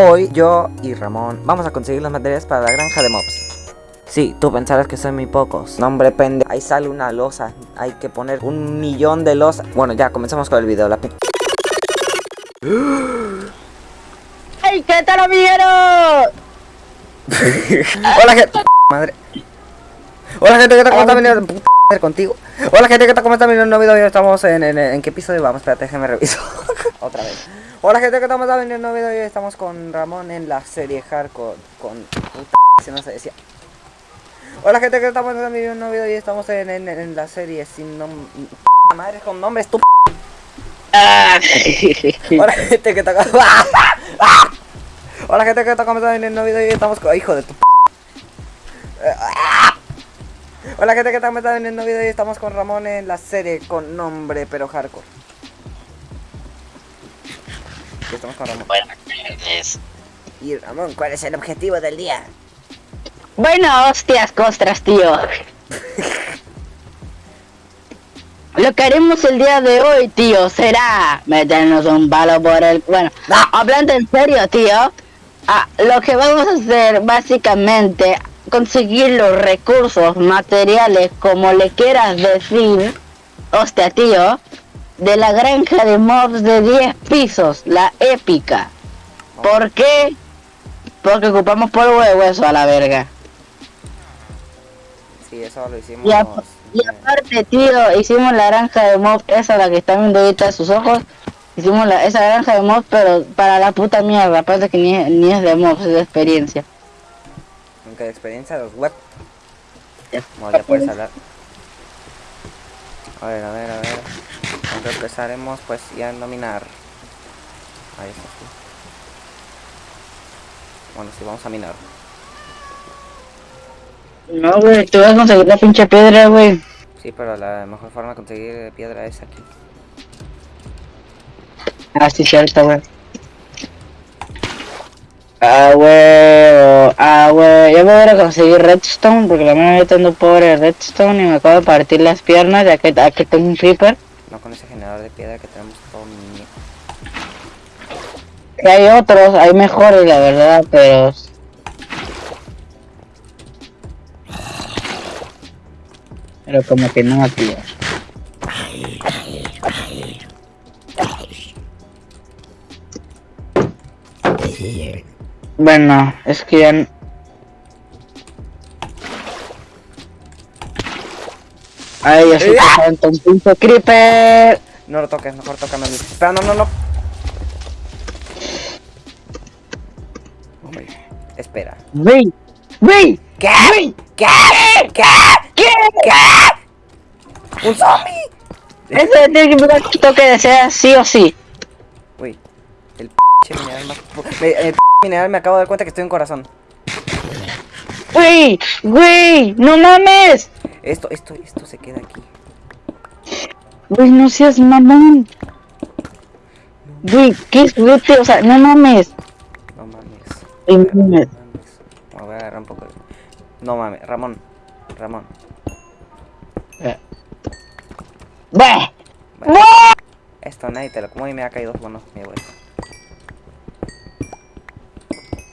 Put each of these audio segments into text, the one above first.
Hoy yo y Ramón vamos a conseguir los materiales para la granja de mobs. Sí, tú pensarás que son muy pocos. No, hombre, pende. Ahí sale una losa. Hay que poner un millón de losas. Bueno, ya, comencemos con el video. La ¡Ay, qué tal, amiguero! Hola, gente. Madre. Hola, gente, ¿qué tal? ¿Cómo está? Puta contigo. Hola, gente, ¿qué tal? ¿Cómo está el nuevo video? Estamos en, en, en qué episodio vamos. Espérate, déjame reviso. Otra vez. Hola, gente, ¿qué? ¿Cómo está viniendo el nuevo video? Estamos con Ramón en la serie Hardcore. Con. Puta, si no se decía. Hola, gente, ¿qué? ¿Cómo está viniendo el nuevo video? Estamos en, en, en la serie sin nombre. Madre con nombres, tú. Ah. Hola, gente, ¿qué tal? Hola, gente, ¿qué está viniendo el nuevo video? Estamos con. Hijo de tu. Hola gente, ¿qué están en el nuevo video? Y estamos con Ramón en la serie con nombre pero hardcore. Y estamos con Ramón. Buenas tardes. Y Ramón, ¿cuál es el objetivo del día? Bueno, hostias, costras, tío. Lo que haremos el día de hoy, tío, será meternos un palo por el... Bueno, hablando en serio, tío, ah, lo que vamos a hacer básicamente conseguir los recursos materiales, como le quieras decir, hostia, tío, de la granja de mobs de 10 pisos, la épica. ¿Por qué? Porque ocupamos polvo de hueso a la verga. Sí, eso lo hicimos. Y, a- y aparte, tío, hicimos la granja de mobs, esa la que está viendo ahorita sus ojos. Hicimos la, esa granja de mobs, pero para la puta mierda, aparte que ni, es- ni es de mobs, es de experiencia. Aunque de experiencia los web. Bueno, ya puedes hablar. A ver, a ver, a ver. Aunque empezaremos pues ya a nominar. Ahí está. Bueno, sí, vamos a minar. No, güey, tú vas a conseguir la pinche piedra, güey. Sí, pero la mejor forma de conseguir piedra es aquí. Ah, sí, cierto, güey. Ah, güey. Ah, güey. Yo me voy a ir a conseguir redstone porque la mía tengo pobre redstone y me acabo de partir las piernas ya que aquí tengo un creeper. No con ese generador de piedra que tenemos todo mi... Que hay otros, hay mejores, la verdad, pero... Pero como que no, tío. Bueno, es que ya... Ay, ya se te un pinche creeper. No lo toques, mejor tócame a mí. Espera, no, no, no. Hombre, espera. Wey, wey, ¿Qué? wey. ¿Qué? ¿Qué? ¿Qué? ¿Qué? ¡Un zombie! Eso tiene que toque de sea sí o sí. Uy, el p mineral más... me- El p mineral me acabo de dar cuenta que estoy en corazón. Wey, wey, no mames. Esto, esto, esto se queda aquí. Wey, no seas mamón. Wey, ¿qué es vete? O sea, no mames. No mames. No mames. mames. Me voy a agarrar un poco de... No mames, Ramón. Ramón. Bah. Bueno, esto nadie te lo como y me ha caído bueno, mi abuelo.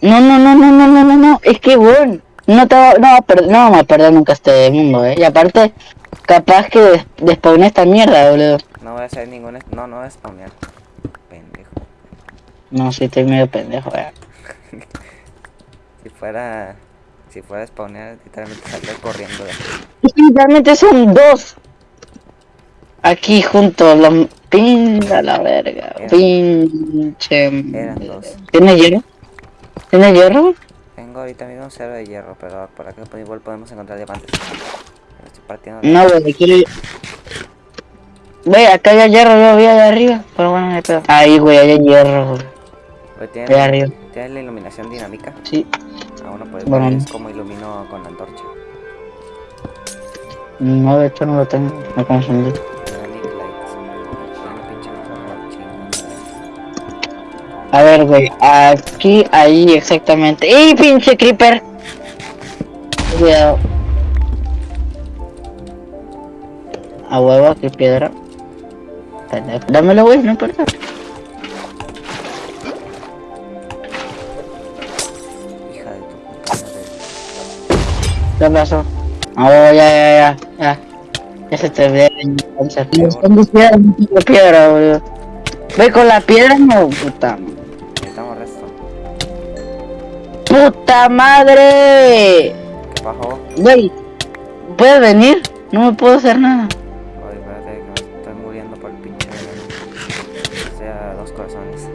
No, no, no, no, no, no, no, no. Es que, weón. No te va, no, no vamos a perder nunca este mundo, eh. Y aparte, capaz que des despawné esta mierda, boludo. No voy a hacer ningún... No, no voy a spawnear. Pendejo. No, sí, estoy medio pendejo, eh. Si fuera... Si fuera a spawnear, literalmente saldría corriendo de aquí. Literalmente son dos. Aquí juntos, los... Pinda la verga. Eran- Pinche... Eran dos. ¿Tienes hierro? ¿Tienes hierro? Tengo ahorita mismo cero de hierro, pero por acá igual podemos encontrar diamantes. Me estoy partiendo la- No, güey, quiero... Güey, acá hay hierro, yo vi allá arriba. Pero bueno, no hay pedo. Ahí, güey, hay hierro, güey. ¿tienes, arriba. ¿Tienes la iluminación dinámica? Sí. Ah, bueno, pues Bueno. es como ilumino con la antorcha. No, de hecho no lo tengo. Me confundí. A ver, güey. Aquí, ahí, exactamente. ¡Ey, pinche creeper! Cuidado. A huevo, aquí piedra. Dámelo, güey, no importa. Hija de tu ¿Qué pasó? Oh, ya, ya, ya, ya. Ya se te ve Me están diciendo piedra, boludo. Ve con la piedra, no, puta. ¡Puta madre! ¿Qué pasó? Güey, ¿puedes venir? No me puedo hacer nada. Oye, espérate que me estoy muriendo por el pinche. O sea, dos corazones.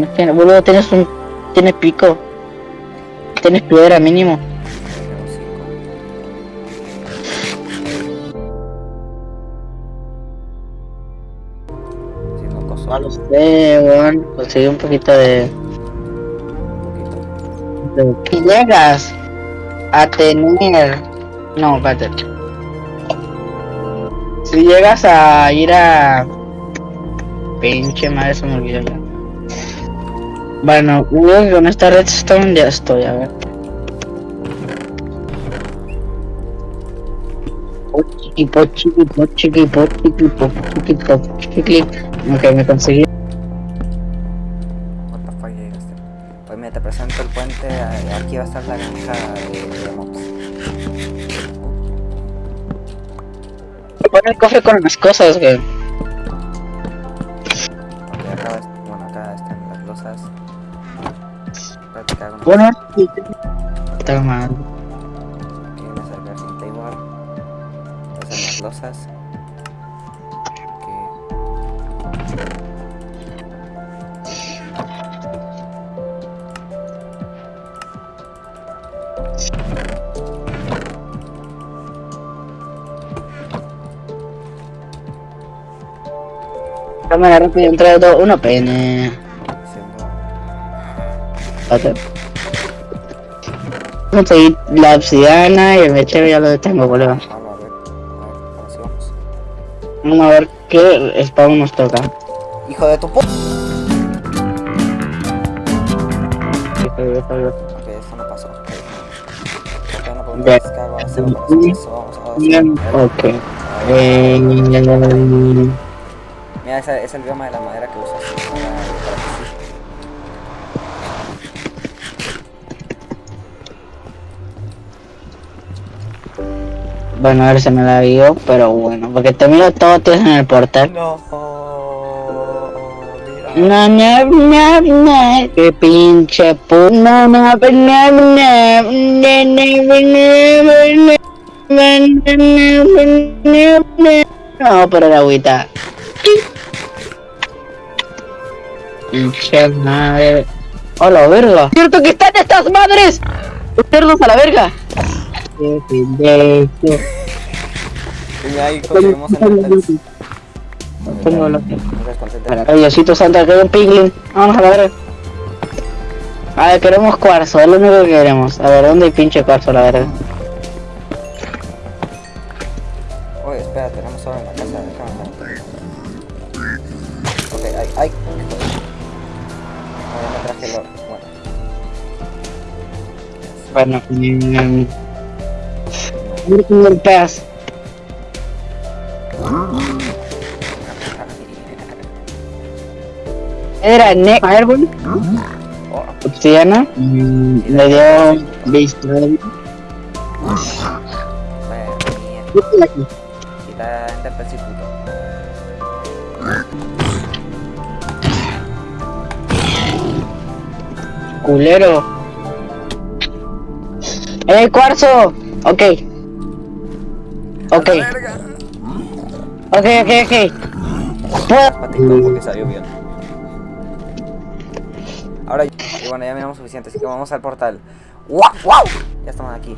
Es que, boludo, tienes un... Tienes pico. Tienes piedra mínimo. Haciendo No cosas. lo sé, weón. Conseguí un poquito de... De- Si llegas a tener... No, espérate. Si llegas a ir a... Pinche madre, se me olvidó ya. Bueno, con esta redstone ya estoy, a ver. Pochiqui, pochiqui, pochiqui, pochiqui. Ok, me conseguí. What the fuck llegaste. Pues mira, te presento el puente. eh, Aquí va a estar la granja de, de mobs. Pon el cofre con las cosas, güey. Ok, acá, va- bueno, acá están las losas. Bueno. Losas. Cámara rápido, entra dos, uno, pene. La obsidiana y el mechero ya lo tengo, boludo. Vamos a ver qué spawn nos toca. ¡Hijo de tu pu! Ok, esto no pasó. Ok. No podemos descargar, vamos a vamos. ok. Mira, ese es el bioma de la madera que usas Bueno, a ver, se me la dio, pero bueno, porque te miro todo en el portal. No. No, no, no, no, que pinche pu... No, no, no, no, no, no, pero la agüita. Pinche madre. Hola, verga. Cierto que están estas madres. Cerdos a la verga. ¡Qué pendejo! Y ahí conseguimos el ¿Cómo lo- Desconcentra. Ay, Diosito santo, que un piglin. Vamos a la verga. A ver, queremos cuarzo, es lo único que queremos. A ver, ¿dónde hay pinche cuarzo, la verga? Oye, espera, tenemos oro en la casa, déjame ver. Ok, ay, ay. Ahora me traje el oro. Bueno, Bueno, mmm. Vamos con el pez. Era Nick Fireball. Obsidiana. Le dio Beastral. Culero. ¡Eh, cuarzo! Ok. Ok. Ok, ok, ok. Puedo- Patito porque salió bien. Ahora, y bueno, ya miramos suficiente, así que vamos al portal. ¡Wow! ¡Wow! Ya estamos aquí.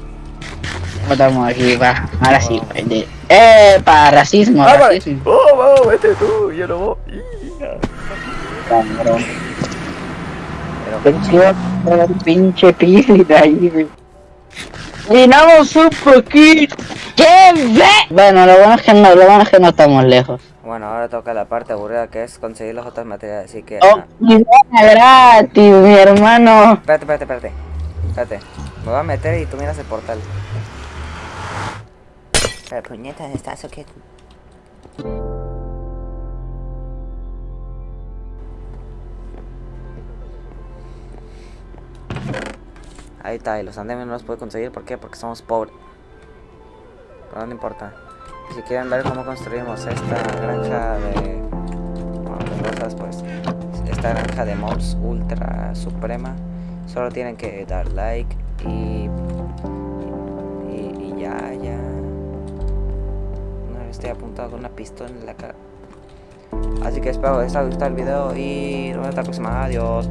Estamos aquí, va. Ahora sí, pende. ¡Eh, para racismo! Ah, racismo. ¡Oh, wow! Vete tú, yo no voy. Cabrón. Pero, pinche pili de ahí, güey. Llenamos un poquito. ¡Qué ve! Bueno, lo bueno es que no, lo bueno es que no estamos lejos. bueno, ahora toca la parte aburrida que es conseguir los otros materiales, así que... ¡Oh, ah, y gratis, mi hermano! Espérate, espérate, espérate. Espérate. Me voy a meter y tú miras el portal. Pero puñetas, ¿estás o qué? Ahí está, y los andenes no los puedo conseguir. ¿Por qué? Porque somos pobres. Pero no importa. Si quieren ver cómo construimos esta granja de... Bueno, cosas, pues... Esta granja de mobs ultra suprema. Solo tienen que dar like y... Y, y ya, ya... No, estoy apuntado con una pistola en la cara. Así que espero que les haya gustado el video y nos vemos hasta la próxima. Adiós.